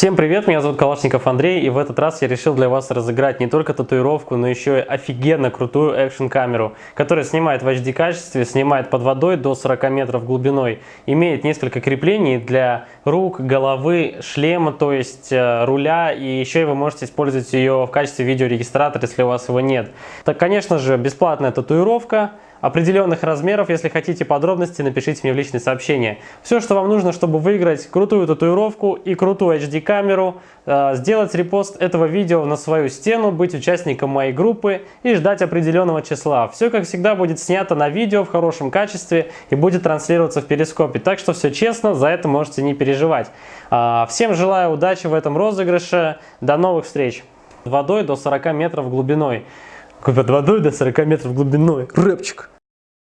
Всем привет, меня зовут Калашников Андрей, и в этот раз я решил для вас разыграть не только татуировку, но еще и офигенно крутую экшн-камеру, которая снимает в HD качестве, снимает под водой до 40 метров глубиной, имеет несколько креплений для рук, головы, шлема, то есть э, руля, и еще вы можете использовать ее в качестве видеорегистратора, если у вас его нет. Так, конечно же, бесплатная татуировка, определенных размеров. Если хотите подробности, напишите мне в личные сообщения. Все, что вам нужно, чтобы выиграть крутую татуировку и крутую HD-камеру, э, сделать репост этого видео на свою стену, быть участником моей группы и ждать определенного числа. Все, как всегда, будет снято на видео в хорошем качестве и будет транслироваться в перископе. Так что все честно, за это можете не переживать. А, всем желаю удачи в этом розыгрыше. До новых встреч! Водой до 40 метров глубиной. Под водой до 40 метров глубиной. Рэпчик.